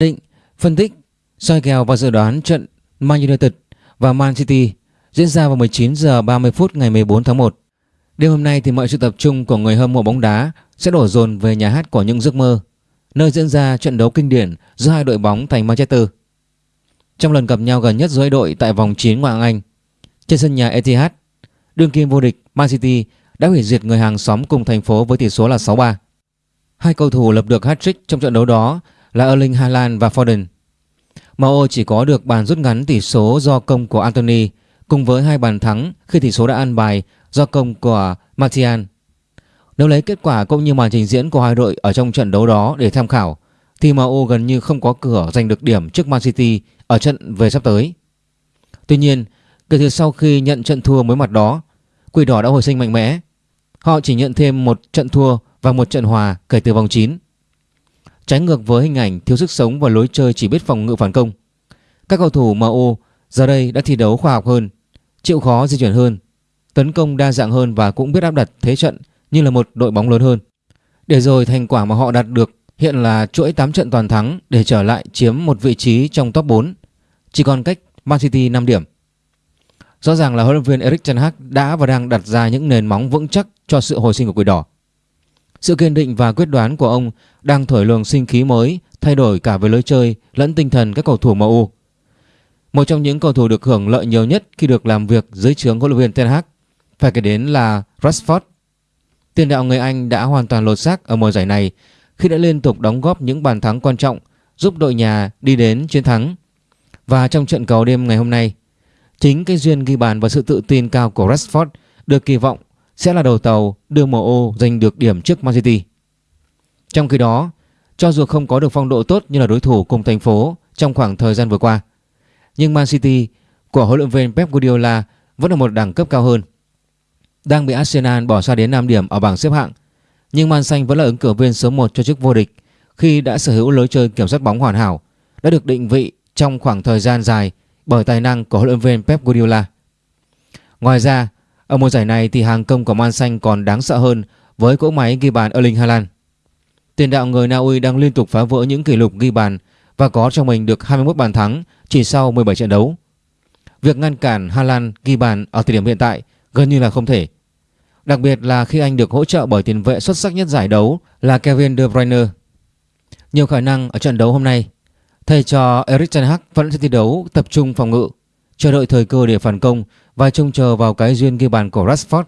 định, phân tích, soi kèo và dự đoán trận Man United và Man City diễn ra vào 19 giờ 30 phút ngày 14 tháng 1. Đêm hôm nay thì mọi sự tập trung của người hâm mộ bóng đá sẽ đổ dồn về nhà hát của những giấc mơ, nơi diễn ra trận đấu kinh điển giữa hai đội bóng thành Manchester. Trong lần gặp nhau gần nhất giữa hai đội tại vòng 9 Ngoại hạng Anh, trên sân nhà Etihad, đương kim vô địch Man City đã hủy diệt người hàng xóm cùng thành phố với tỷ số là 6-3. Hai cầu thủ lập được hat-trick trong trận đấu đó là Erling Haaland và Foden. MU chỉ có được bàn rút ngắn tỷ số do công của Anthony cùng với hai bàn thắng khi tỷ số đã ăn bài do công của Martial. Nếu lấy kết quả cũng như màn trình diễn của hai đội ở trong trận đấu đó để tham khảo thì MU gần như không có cửa giành được điểm trước Man City ở trận về sắp tới. Tuy nhiên, kể từ sau khi nhận trận thua mới mặt đó, Quỷ đỏ đã hồi sinh mạnh mẽ. Họ chỉ nhận thêm một trận thua và một trận hòa kể từ vòng 9. Trái ngược với hình ảnh thiếu sức sống và lối chơi chỉ biết phòng ngự phản công. Các cầu thủ MU giờ đây đã thi đấu khoa học hơn, chịu khó di chuyển hơn, tấn công đa dạng hơn và cũng biết áp đặt thế trận như là một đội bóng lớn hơn. Để rồi thành quả mà họ đạt được hiện là chuỗi 8 trận toàn thắng để trở lại chiếm một vị trí trong top 4, chỉ còn cách Man City 5 điểm. Rõ ràng là huấn luyện viên Erik ten Hag đã và đang đặt ra những nền móng vững chắc cho sự hồi sinh của Quỷ Đỏ. Sự kiên định và quyết đoán của ông đang thổi luồng sinh khí mới, thay đổi cả về lối chơi lẫn tinh thần các cầu thủ MU. Một trong những cầu thủ được hưởng lợi nhiều nhất khi được làm việc dưới trướng huấn luyện viên Ten Hag phải kể đến là Rashford. Tiền đạo người Anh đã hoàn toàn lột xác ở mùa giải này khi đã liên tục đóng góp những bàn thắng quan trọng giúp đội nhà đi đến chiến thắng. Và trong trận cầu đêm ngày hôm nay, chính cái duyên ghi bàn và sự tự tin cao của Rashford được kỳ vọng sẽ là đầu tàu đưa MU giành được điểm trước Man City. Trong khi đó, cho dù không có được phong độ tốt như là đối thủ cùng thành phố trong khoảng thời gian vừa qua, nhưng Man City của huấn luyện viên Pep Guardiola vẫn ở một đẳng cấp cao hơn. Đang bị Arsenal bỏ xa đến 5 điểm ở bảng xếp hạng, nhưng Man Xanh vẫn là ứng cử viên số 1 cho chức vô địch khi đã sở hữu lối chơi kiểm soát bóng hoàn hảo, đã được định vị trong khoảng thời gian dài bởi tài năng của huấn luyện viên Pep Guardiola. Ngoài ra, ở mùa giải này thì hàng công của Man Xanh còn đáng sợ hơn với cỗ máy ghi bàn Erling Haaland. Tiền đạo người Na Uy đang liên tục phá vỡ những kỷ lục ghi bàn và có cho mình được 21 bàn thắng chỉ sau 17 trận đấu. Việc ngăn cản Haaland ghi bàn ở thời điểm hiện tại gần như là không thể. Đặc biệt là khi anh được hỗ trợ bởi tiền vệ xuất sắc nhất giải đấu là Kevin De Bruyne. Nhiều khả năng ở trận đấu hôm nay, thầy trò Erik ten Hag vẫn sẽ thi đấu tập trung phòng ngự, chờ đợi thời cơ để phản công và trông chờ vào cái duyên ghi bàn của Rashford.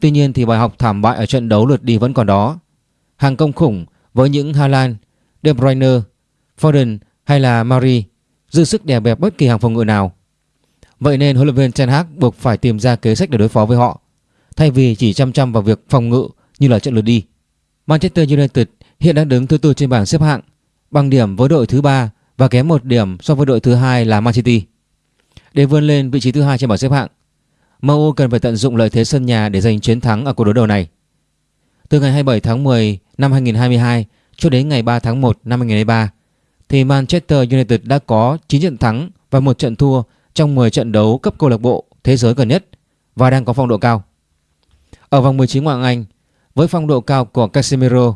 Tuy nhiên thì bài học thảm bại ở trận đấu lượt đi vẫn còn đó. Hàng công khủng với những Haaland, De Bruyne, Foden hay là Mari dư sức đè bẹp bất kỳ hàng phòng ngự nào. Vậy nên huấn luyện viên Ten Hag buộc phải tìm ra kế sách để đối phó với họ, thay vì chỉ chăm chăm vào việc phòng ngự như là trận lượt đi. Manchester United hiện đang đứng thứ tư trên bảng xếp hạng, bằng điểm với đội thứ ba và kém một điểm so với đội thứ hai là Man City. Để vươn lên vị trí thứ hai trên bảng xếp hạng, MU cần phải tận dụng lợi thế sân nhà để giành chiến thắng ở cuộc đối đầu này. Từ ngày 27 tháng 10 năm 2022 cho đến ngày 3 tháng 1 năm 2023 thì Manchester United đã có 9 trận thắng và một trận thua trong 10 trận đấu cấp câu lạc bộ thế giới gần nhất và đang có phong độ cao. Ở vòng 19 ngoại hạng Anh, với phong độ cao của Casemiro,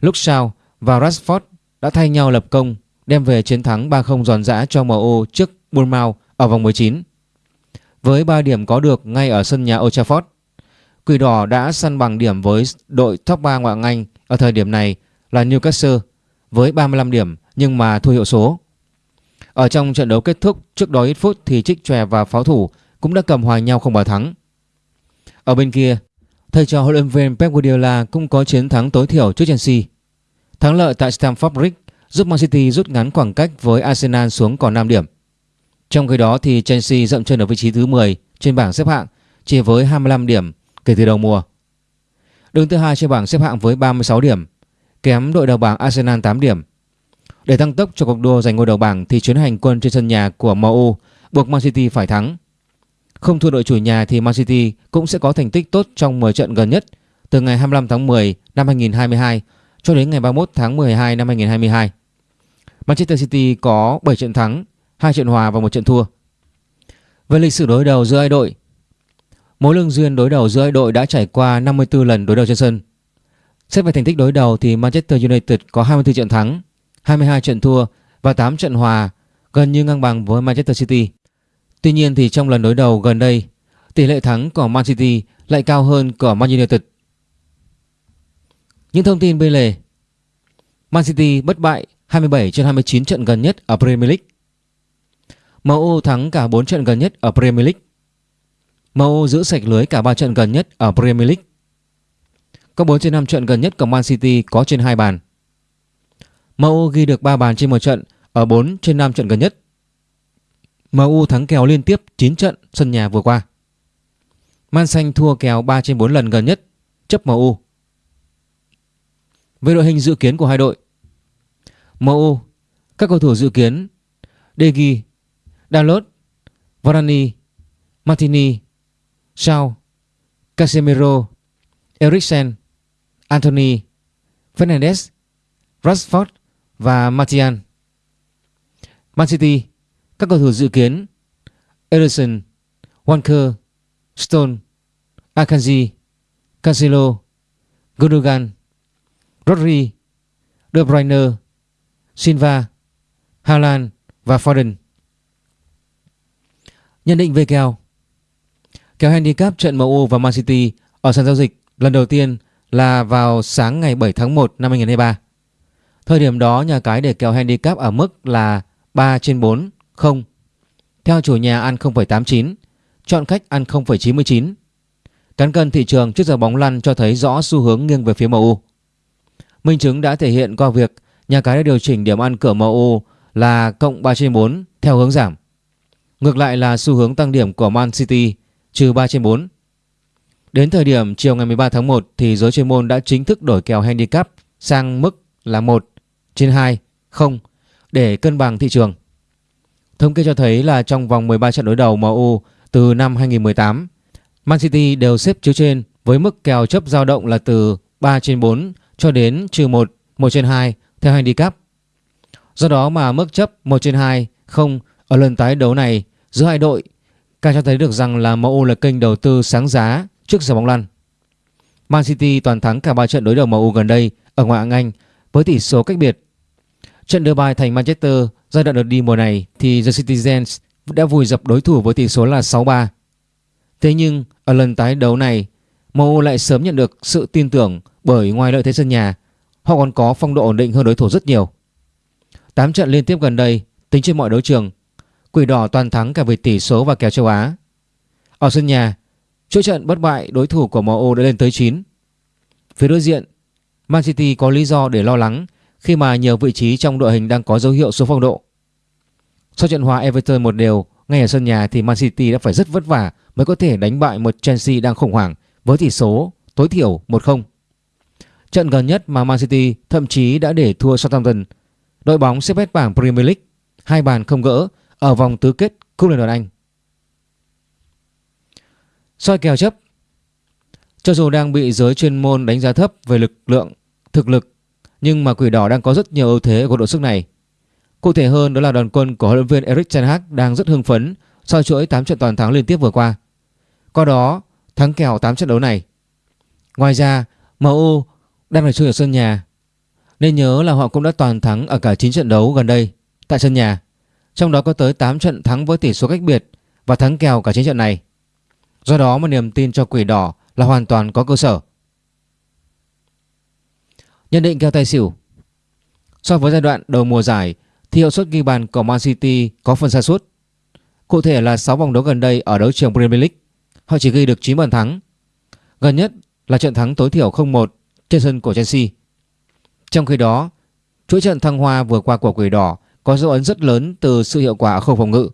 Luke Shaw và Rashford đã thay nhau lập công đem về chiến thắng 3-0 giòn giã cho MU trước Bournemouth ở vòng 19. Với 3 điểm có được ngay ở sân nhà Old Trafford, Quỷ đỏ đã săn bằng điểm với đội top 3 ngoại hạng Anh ở thời điểm này là Newcastle với 35 điểm nhưng mà thua hiệu số. Ở trong trận đấu kết thúc trước đó ít phút thì Trích Chòe và pháo thủ cũng đã cầm hòa nhau không bàn thắng. Ở bên kia, thầy trò huấn luyện viên Pep Guardiola cũng có chiến thắng tối thiểu trước Chelsea. Thắng lợi tại Stamford Bridge giúp Man City rút ngắn khoảng cách với Arsenal xuống còn 5 điểm. Trong khi đó thì Chelsea dậm chân ở vị trí thứ 10 trên bảng xếp hạng chỉ với 25 điểm kể từ đầu mùa. Đứng thứ hai trên bảng xếp hạng với 36 điểm, kém đội đầu bảng Arsenal 8 điểm. Để tăng tốc cho cuộc đua giành ngôi đầu bảng thì chuyến hành quân trên sân nhà của MU buộc Man City phải thắng. Không thua đội chủ nhà thì Man City cũng sẽ có thành tích tốt trong 10 trận gần nhất từ ngày 25 tháng 10 năm 2022 cho đến ngày 31 tháng 12 năm 2022. Manchester City có 7 trận thắng, hai trận hòa và một trận thua. Về lịch sử đối đầu giữa hai đội, mối lương duyên đối đầu giữa hai đội đã trải qua 54 lần đối đầu trên sân. Xét về thành tích đối đầu thì Manchester United có 24 trận thắng, 22 trận thua và 8 trận hòa, gần như ngang bằng với Manchester City. Tuy nhiên thì trong lần đối đầu gần đây, tỷ lệ thắng của Man City lại cao hơn của Man United. Những thông tin bên lề Man City bất bại 27 trên 29 trận gần nhất ở Premier League. MU thắng cả 4 trận gần nhất ở Premier League. MU giữ sạch lưới cả 3 trận gần nhất ở Premier League. Có 4 trên 5 trận gần nhất của Man City có trên 2 bàn. MU ghi được 3 bàn trên một trận ở 4 trên 5 trận gần nhất. MU thắng kèo liên tiếp 9 trận sân nhà vừa qua. Man Xanh thua kèo 3 trên 4 lần gần nhất, chấp MU. Về đội hình dự kiến của hai đội. MU, các cầu thủ dự kiến Degi, Dalot, Varane, Martini, Shaw, Casemiro, Eriksen, Anthony, Fernandes, Rashford và Martial. Man City, các cầu thủ dự kiến Ederson, Walker, Stone, Akanji, Cancelo, Gundogan, Rodri, De Bruyne, Silva, Haaland và Foden. Nhận định về kèo Kèo handicap trận MU và Man City ở sàn giao dịch lần đầu tiên là vào sáng ngày 7 tháng 1 năm 2023. Thời điểm đó nhà cái để kèo handicap ở mức là 3 trên 4, 0. Theo chủ nhà ăn 0,89, chọn khách ăn 0,99. Cán cân thị trường trước giờ bóng lăn cho thấy rõ xu hướng nghiêng về phía MU. Minh chứng đã thể hiện qua việc nhà cái đã điều chỉnh điểm ăn cửa MU là cộng 3 trên 4 theo hướng giảm. Ngược lại là xu hướng tăng điểm của Man City trừ 3 trên 4. Đến thời điểm chiều ngày 13 tháng 1 thì giới chuyên môn đã chính thức đổi kèo handicap sang mức là 1 trên 2, 0 để cân bằng thị trường. Thống kê cho thấy là trong vòng 13 trận đối đầu MU từ năm 2018, Man City đều xếp chiếu trên với mức kèo chấp dao động là từ 3 trên 4 cho đến trừ 1, 1 trên 2 theo handicap. Do đó mà mức chấp 1 trên 2 0 ở lần tái đấu này, giữa hai đội càng cho thấy được rằng là MU là kênh đầu tư sáng giá trước giờ bóng lăn. Man City toàn thắng cả 3 trận đối đầu MU gần đây ở ngoại hạng Anh với tỷ số cách biệt. Trận đưa bài thành Manchester giai đoạn đợt đi mùa này thì The Citizens đã vùi dập đối thủ với tỷ số là 6-3. Thế nhưng, ở lần tái đấu này MU lại sớm nhận được sự tin tưởng bởi ngoài lợi thế sân nhà, họ còn có phong độ ổn định hơn đối thủ rất nhiều. 8 trận liên tiếp gần đây, tính trên mọi đấu trường Quỷ đỏ toàn thắng cả về tỷ số và kèo châu Á. Ở sân nhà, chuỗi trận bất bại đối thủ của MU đã lên tới 9. Phía đối diện, Man City có lý do để lo lắng khi mà nhiều vị trí trong đội hình đang có dấu hiệu xuống phong độ. Sau trận hòa Everton một đều ngay ở sân nhà thì Man City đã phải rất vất vả mới có thể đánh bại một Chelsea đang khủng hoảng với tỷ số tối thiểu 1-0. Trận gần nhất mà Man City thậm chí đã để thua Southampton, đội bóng xếp hết bảng Premier League, hai bàn không gỡ ở vòng tứ kết Cúp Liên đoàn Anh. soi kèo chấp Cho dù đang bị giới chuyên môn đánh giá thấp về lực lượng, thực lực nhưng mà Quỷ Đỏ đang có rất nhiều ưu thế của đội sức này. Cụ thể hơn đó là đoàn quân của huấn luyện viên Erik ten Hag đang rất hưng phấn sau chuỗi 8 trận toàn thắng liên tiếp vừa qua. Qua đó thắng kèo 8 trận đấu này. Ngoài ra MU đang phải chơi ở sân nhà nên nhớ là họ cũng đã toàn thắng ở cả 9 trận đấu gần đây tại sân nhà trong đó có tới 8 trận thắng với tỷ số cách biệt và thắng kèo cả 9 trận này. Do đó mà niềm tin cho quỷ đỏ là hoàn toàn có cơ sở. Nhận định kèo tài xỉu So với giai đoạn đầu mùa giải thì hiệu suất ghi bàn của Man City có phần xa suốt. Cụ thể là 6 vòng đấu gần đây ở đấu trường Premier League, họ chỉ ghi được 9 bàn thắng. Gần nhất là trận thắng tối thiểu 0-1 trên sân của Chelsea. Trong khi đó, chuỗi trận thăng hoa vừa qua của Quỷ Đỏ có dấu ấn rất lớn từ sự hiệu quả ở khâu phòng ngự.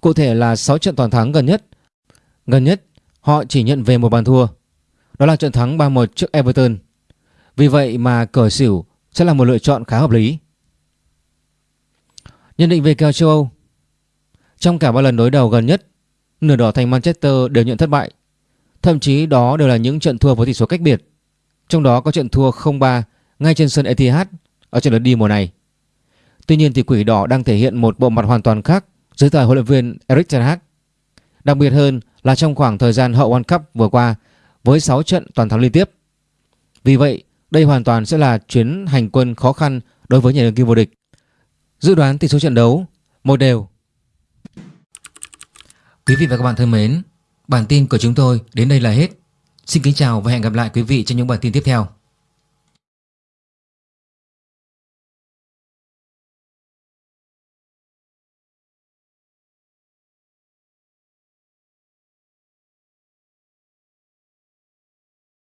Cụ thể là 6 trận toàn thắng gần nhất. Gần nhất, họ chỉ nhận về một bàn thua. Đó là trận thắng 3-1 trước Everton. Vì vậy mà cờ xỉu sẽ là một lựa chọn khá hợp lý. Nhận định về kèo châu Âu Trong cả ba lần đối đầu gần nhất, nửa đỏ thành Manchester đều nhận thất bại. Thậm chí đó đều là những trận thua với tỷ số cách biệt. Trong đó có trận thua 0-3 ngay trên sân Etihad ở trận lượt đi mùa này. Tuy nhiên thì quỷ đỏ đang thể hiện một bộ mặt hoàn toàn khác dưới thời huấn luyện viên Erik ten Hag. Đặc biệt hơn là trong khoảng thời gian hậu World Cup vừa qua với 6 trận toàn thắng liên tiếp. Vì vậy, đây hoàn toàn sẽ là chuyến hành quân khó khăn đối với nhà đương kim vô địch. Dự đoán tỷ số trận đấu một đều. Quý vị và các bạn thân mến, bản tin của chúng tôi đến đây là hết. Xin kính chào và hẹn gặp lại quý vị trong những bản tin tiếp theo.